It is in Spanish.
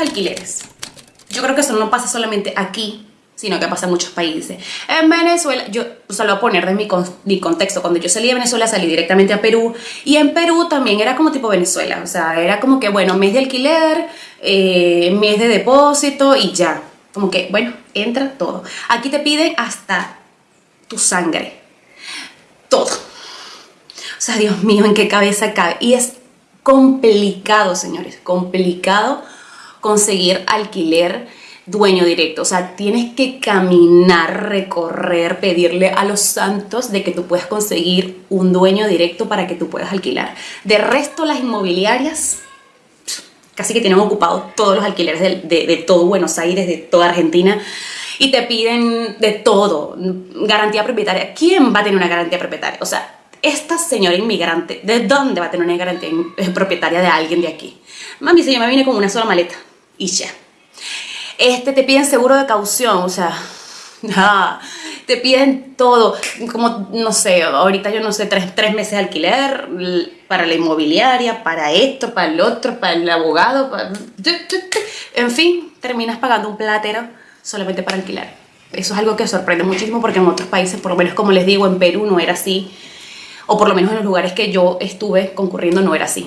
alquileres. Yo creo que eso no pasa solamente aquí, sino que pasa en muchos países. En Venezuela, yo o sea, lo voy a poner de mi, mi contexto, cuando yo salí de Venezuela salí directamente a Perú y en Perú también era como tipo Venezuela, o sea, era como que, bueno, mes de alquiler, eh, mes de depósito y ya, como que, bueno, entra todo. Aquí te piden hasta tu sangre, todo. O sea, Dios mío, ¿en qué cabeza cabe? Y es complicado, señores, complicado conseguir alquiler dueño directo. O sea, tienes que caminar, recorrer, pedirle a los santos de que tú puedas conseguir un dueño directo para que tú puedas alquilar. De resto, las inmobiliarias casi que tienen ocupado todos los alquileres de, de todo Buenos Aires, de toda Argentina y te piden de todo, garantía propietaria. ¿Quién va a tener una garantía propietaria? O sea, esta señora inmigrante, ¿de dónde va a tener una garantía propietaria de alguien de aquí? Mami, si yo me vine con una sola maleta y ya. Este, te piden seguro de caución, o sea, te piden todo, como, no sé, ahorita yo no sé, tres, tres, meses de alquiler para la inmobiliaria, para esto, para el otro, para el abogado, en fin, terminas pagando un platero solamente para alquilar. Eso es algo que sorprende muchísimo porque en otros países, por lo menos como les digo, en Perú no era así o por lo menos en los lugares que yo estuve concurriendo no era así.